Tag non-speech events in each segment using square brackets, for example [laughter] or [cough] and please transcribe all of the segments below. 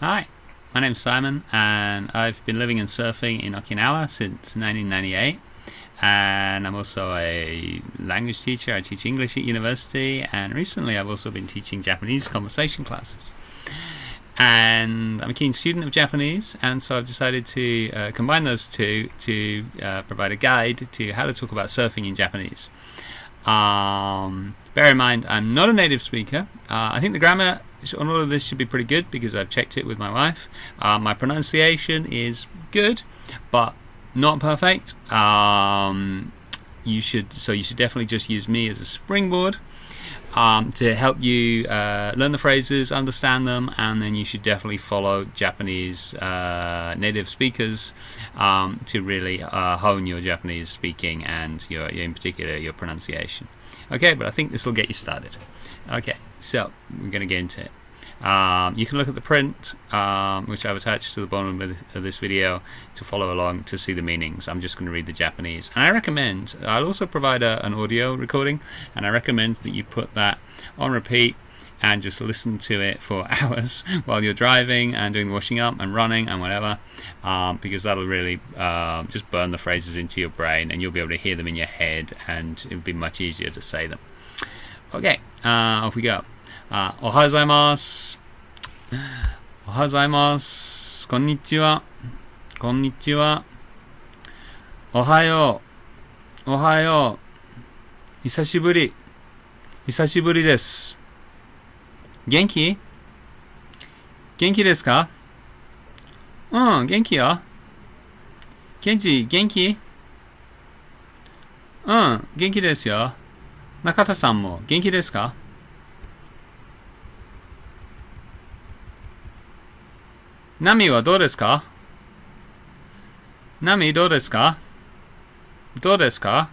Hi, my name's Simon, and I've been living and surfing in Okinawa since 1998. And I'm also a language teacher. I teach English at university, and recently I've also been teaching Japanese conversation classes. And I'm a keen student of Japanese, and so I've decided to uh, combine those two to uh, provide a guide to how to talk about surfing in Japanese. Um, bear in mind, I'm not a native speaker. Uh, I think the grammar on all of this should be pretty good because I've checked it with my wife. Uh, my pronunciation is good, but not perfect. Um, you should so you should definitely just use me as a springboard um, to help you uh, learn the phrases, understand them, and then you should definitely follow Japanese uh, native speakers um, to really uh, hone your Japanese speaking and your, in particular your pronunciation. Okay, but I think this will get you started. Okay, so we're going to get into it. Um, you can look at the print, um, which I've attached to the bottom of this video to follow along to see the meanings. I'm just going to read the Japanese. And I recommend, I'll also provide a, an audio recording, and I recommend that you put that on repeat and just listen to it for [laughs] hours while you're driving and doing washing up and running and whatever, um, because that'll really uh, just burn the phrases into your brain and you'll be able to hear them in your head and it'll be much easier to say them. Okay, uh, off we go. あ、おはようございます。おはようございます。こんにちは。こんにちは。おはよう。おはよう。久しぶり。久しぶりです。元気？元気ですか？うん、元気よ。ケンジ、元気？うん、元気ですよ。中田さんも元気ですか？波はどうですか？波どうですか？どうですか？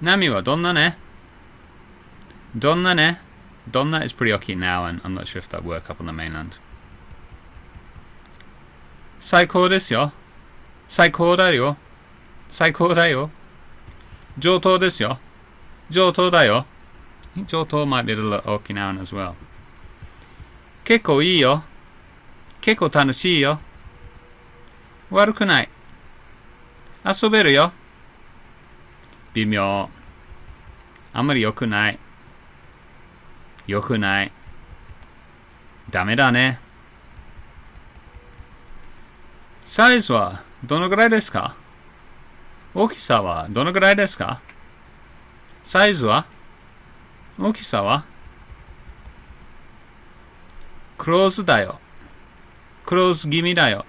波はどんなね？どんなね？最高ですよ。最高だよ。最高だよ。上等ですよ。上等だよ。上等 might be a little Okinawan as well. 結構いいよ。結構楽しいよ。悪くない。遊べるよ。微妙。あんまり良くない。良くない。ダメだね。サイズはどのぐらいですか？大きさはどのぐらいですか？サイズは？大きさは？クローズだよ。クローズ気味だよ。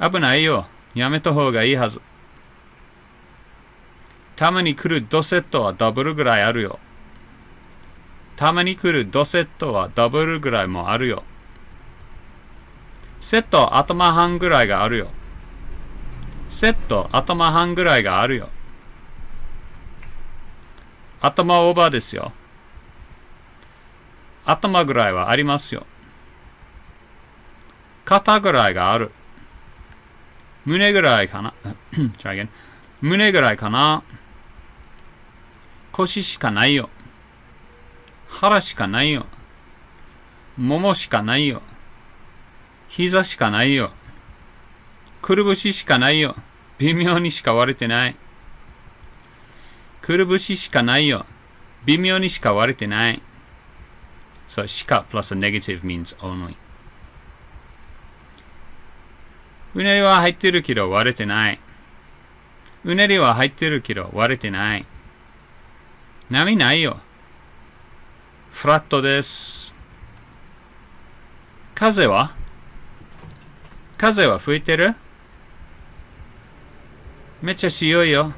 危ないよ。やめた方がいいはず。たまに来るドセットはダブルぐらいあるよ。たまに来るドセットはダブルぐらいもあるよ。セット頭半ぐらいがあるよ。セット頭半ぐらいがあるよ。頭オーバーですよ。頭ぐらいはありますよ。肩ぐらいがある。胸ぐらいかな。[coughs] 胸ぐらいかな。腰しかないよ。腹しかないよ。ももしかないよ。膝しかないよ。くるぶししかないよ。微妙にしか割れてない。くるぶししかないよ。微妙にしか割れてない。So しか plus a negative means only. うねりは入ってるけど割れてない。うねりは入ってるけど割れてない。波ないよ。フラットです。風は？風は吹いてる？めっちゃ強いよ。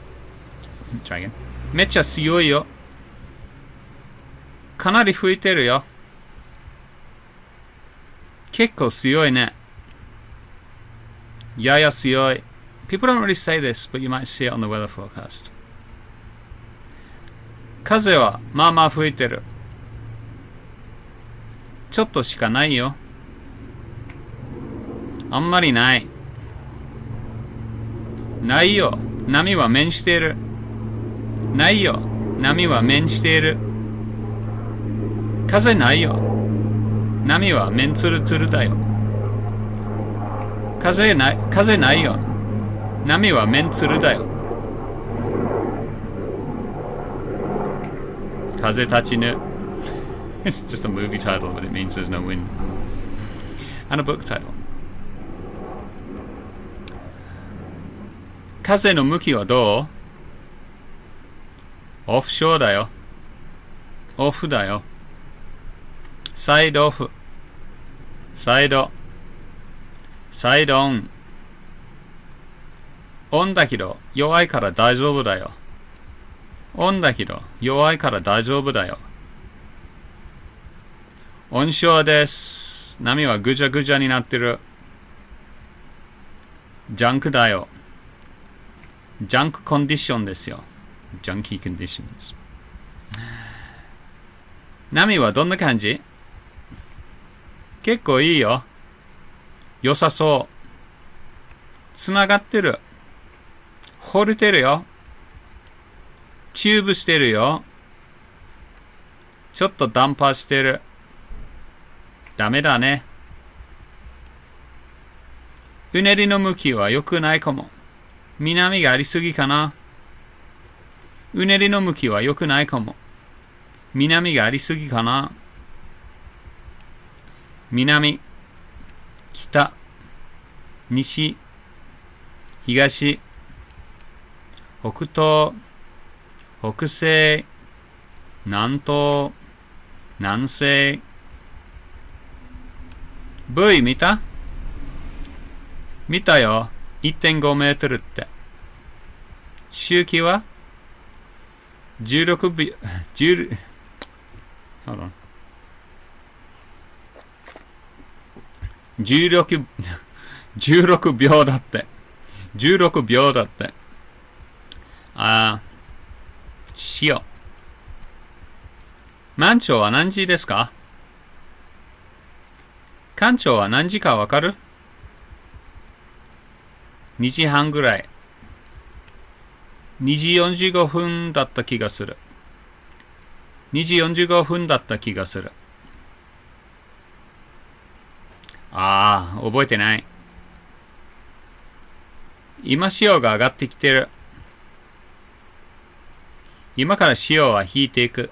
めっちゃ強いよ。かなり吹いてるよ。結構強いね。やや強い。People don't really say this, but you might see it on the weather forecast. 風はまあまあ吹いてる。ちょっとしかないよ。あんまりない。ないよ。波は面している。ないよ。波は面している。風ないよ。波は面つるつるだよ。風ない、風ないよ。波は面つるだよ。風立ちぬ。It's just a movie title, but it means there's no wind. And a book title. 風の向きはどう？オフショーだよ。オフだよ。サイドオフ。サイド。サイドオン。オンだけど弱いから大丈夫だよ。オンだけど弱いから大丈夫だよ。温床です。波はぐちゃぐちゃになってる。ジャンクだよ。ジャンクコンディションですよ。ジャンキーコンディションです。波はどんな感じ？結構いいよ。良さそう。つながってる。掘れてるよ。チューブしてるよ。ちょっとダンパーしてる。ダメだね。うねりの向きは良くないかも。南がありすぎかな。うねりの向きは良くないかも。南がありすぎかな。南、北、西、東、北東、北西、南東、南西。V 見た？見たよ。1.5メートルって。周期は？16秒、10、hold on. 16、16秒だって。16秒だって。あー、塩。満潮は何時ですか？館長は何時かわかる？?2 時半ぐらい。2時45分だった気がする。2時45分だった気がする。ああ、覚えてない。今潮が上がってきてる。今から潮は引いていく。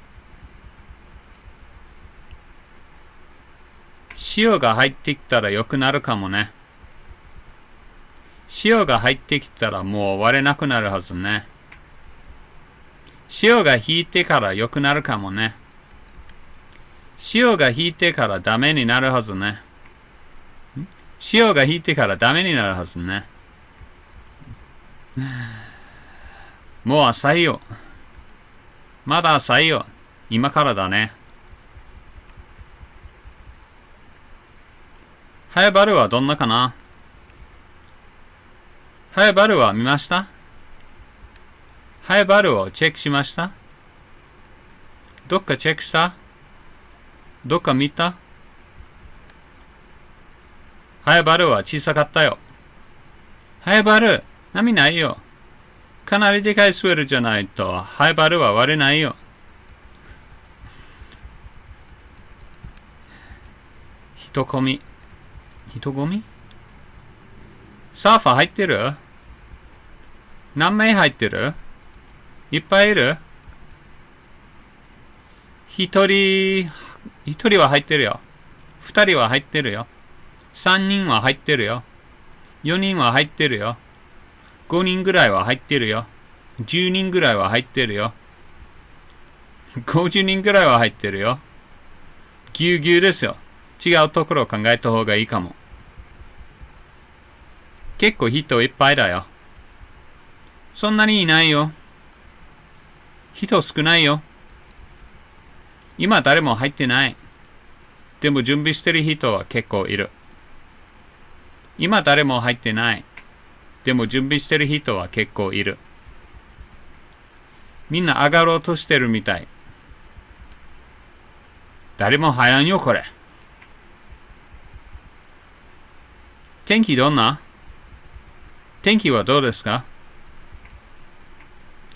潮が入ってきたら良くなるかもね。潮が入ってきたらもう割れなくなるはずね。潮が引いてから良くなるかもね。潮が引いてからダメになるはずね。潮が引いてからダメになるはずね。もう浅いよ。まだ浅いよ。今からだね。ハエバルはどんなかな？ハエバルは見ました？ハエバルをチェックしました？どっかチェックした？どっか見た？ハエバルは小さかったよ。ハエバル、波ないよ。かなりでかいスウェルじゃないと、ハエバルは割れないよ。人混み。人混み？サーファー入ってる？何名入ってる？いっぱいいる？一人、一人は入ってるよ。二人は入ってるよ。三人は入ってるよ。四人は入ってるよ。五人ぐらいは入ってるよ。十人ぐらいは入ってるよ。五十人ぐらいは入ってるよ。ぎゅうぎゅうですよ。違うところを考えた方がいいかも。結構人いっぱいだよ。そんなにいないよ。人少ないよ。今誰も入ってない。でも準備してる人は結構いる。今誰も入ってない。でも準備してる人は結構いる。みんな上がろうとしてるみたい。誰も入らんよ、これ。天気どんな？天気はどうですか？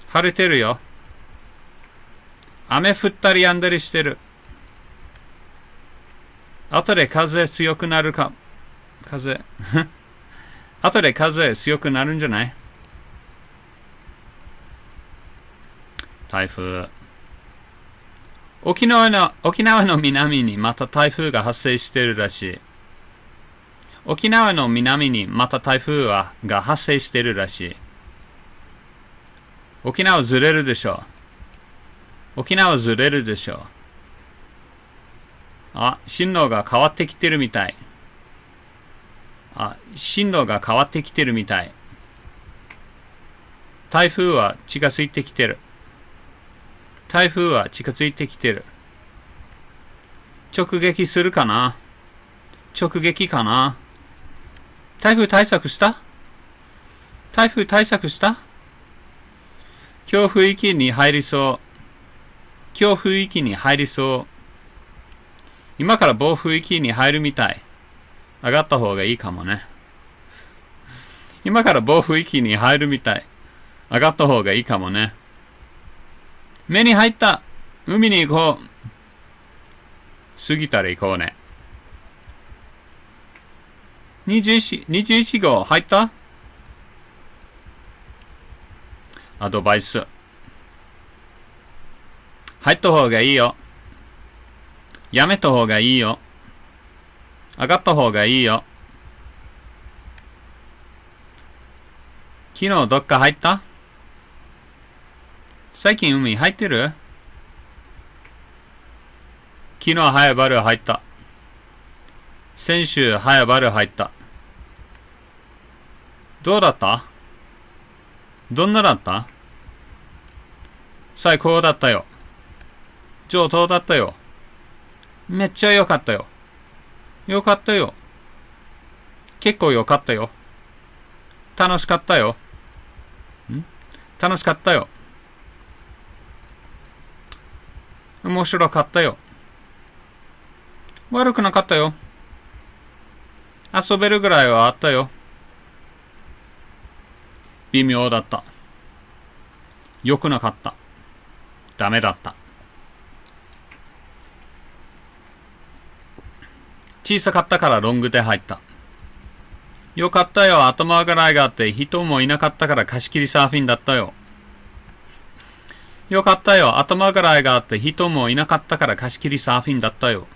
晴れてるよ。雨降ったりやんだりしてる。後で風強くなるか。風。[laughs] 後で風強くなるんじゃない？台風。沖縄の、沖縄の南にまた台風が発生してるらしい。沖縄の南にまた台風はが発生してるらしい。沖縄ずれるでしょう。沖縄ずれるでしょう。あ、進路が変わってきてるみたい。あ、進路が変わってきてるみたい。台風は近づいてきてる。台風は近づいてきてる。直撃するかな？直撃かな？台風対策した？台風対策した？強風域に入りそう。強風域に入りそう。今から暴風域に入るみたい。上がった方がいいかもね。今から暴風域に入るみたい。上がった方がいいかもね。目に入った。海に行こう。過ぎたら行こうね。21, 21号入った？アドバイス。入った方がいいよ。やめた方がいいよ。上がった方がいいよ。昨日どっか入った？最近海入ってる？昨日早バル入った。先週早バル入った。どうだった？どんなだった？最高だったよ。上等だったよ。めっちゃ良かったよ。よかったよ。結構良かったよ。楽しかったよ。ん？楽しかったよ。面白かったよ。悪くなかったよ。遊べるぐらいはあったよ。微妙だった。良くなかった。ダメだった。小さかったからロングで入った。よかったよ。頭がらいがあって人もいなかったから貸し切りサーフィンだったよ。よかったよ。頭がらいがあって人もいなかったから貸し切りサーフィンだったよ。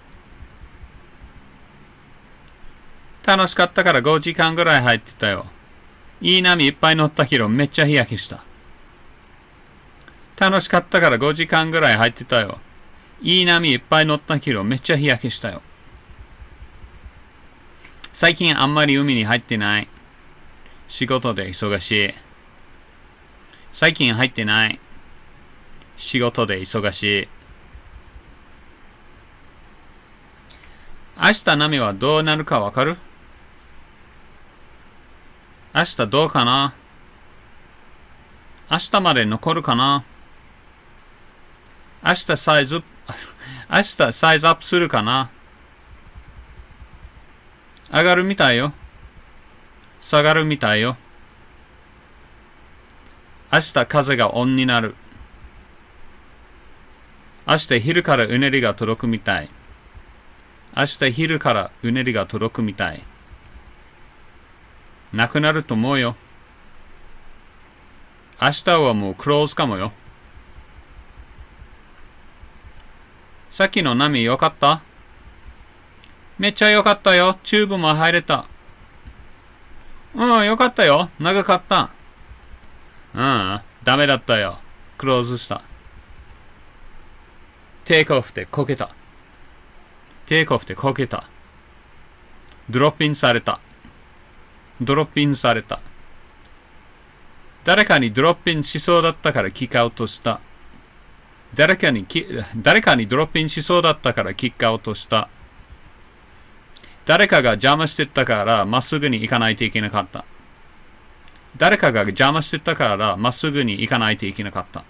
楽しかったから5時間ぐらい入ってたよ。いい波いっぱい乗ったけどめっちゃ日焼けした。楽しかったから5時間ぐらい入ってたよ。いい波いっぱい乗ったけどめっちゃ日焼けしたよ。最近あんまり海に入ってない。仕事で忙しい。最近入ってない。仕事で忙しい。明日波はどうなるかわかる？明日どうかな？明日まで残るかな？明日サイズ、[laughs] 明日サイズアップするかな？上がるみたいよ。下がるみたいよ。明日風がオンになる。明日昼からうねりが届くみたい。明日昼からうねりが届くみたい。なくなると思うよ。明日はもうクローズかもよ。さっきの波よかった？めっちゃよかったよ。チューブも入れた。うん、よかったよ。長かった。うん、ダメだったよ。クローズした。テイクオフでこけた。テイクオフでこけた。ドロップインされた。ドロップインされた。誰かにドロップインしそうだったからキックアウトした。誰かに誰かにドロップインしそうだったからキックアウトした。誰かが邪魔してたからまっすぐに行かないといけなかった。誰かが邪魔してたからまっすぐに行かないといけなかった。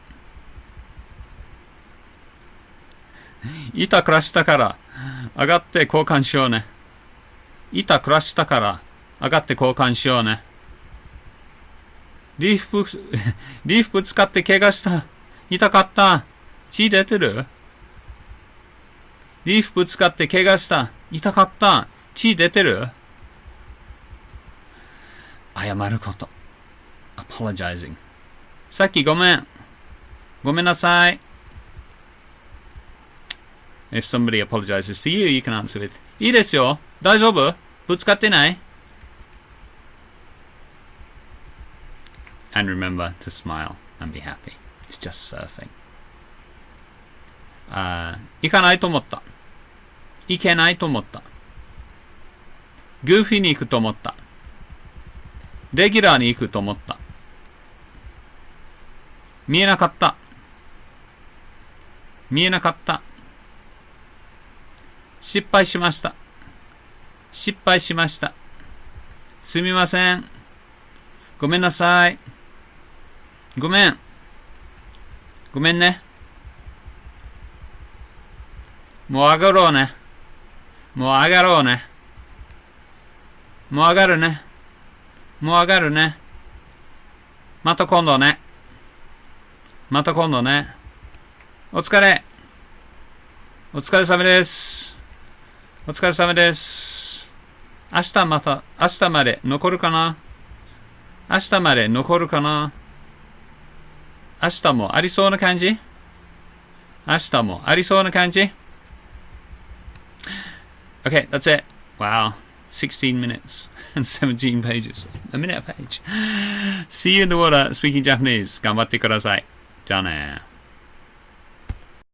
板暮らしたから上がって交換しようね。板暮らしたから上がって交換しようね。リーフ、[laughs] リーフぶつかって怪我した。痛かった。血出てる？リーフぶつかって怪我した。痛かった。血出てる？謝ること。apologizing さっきごめん。ごめんなさい。If somebody apologizes to you, you can answer with いいですよ。大丈夫？ぶつかってない？And remember to smile and be happy. It's just surfing. あ行かないと思った。行けないと思った。グーフィーに行くと思った。レギュラーに行くと思った。見えなかった。見えなかった。失敗しました。失敗しました。すみません。ごめんなさい。ごめん。ごめんね。もう上がろうね。もう上がろうね。もう上がるね。もう上がるね。また今度ね。また今度ね。お疲れ。お疲れ様です。お疲れ様です。明日また、明日まで残るかな？明日まで残るかな？明日もありそうな感じ明日もありそうな感じ Okay, that's it. Wow. 16 minutes and 17 pages. A minute a page. See you in the water speaking Japanese. 頑張ってください。じゃあね。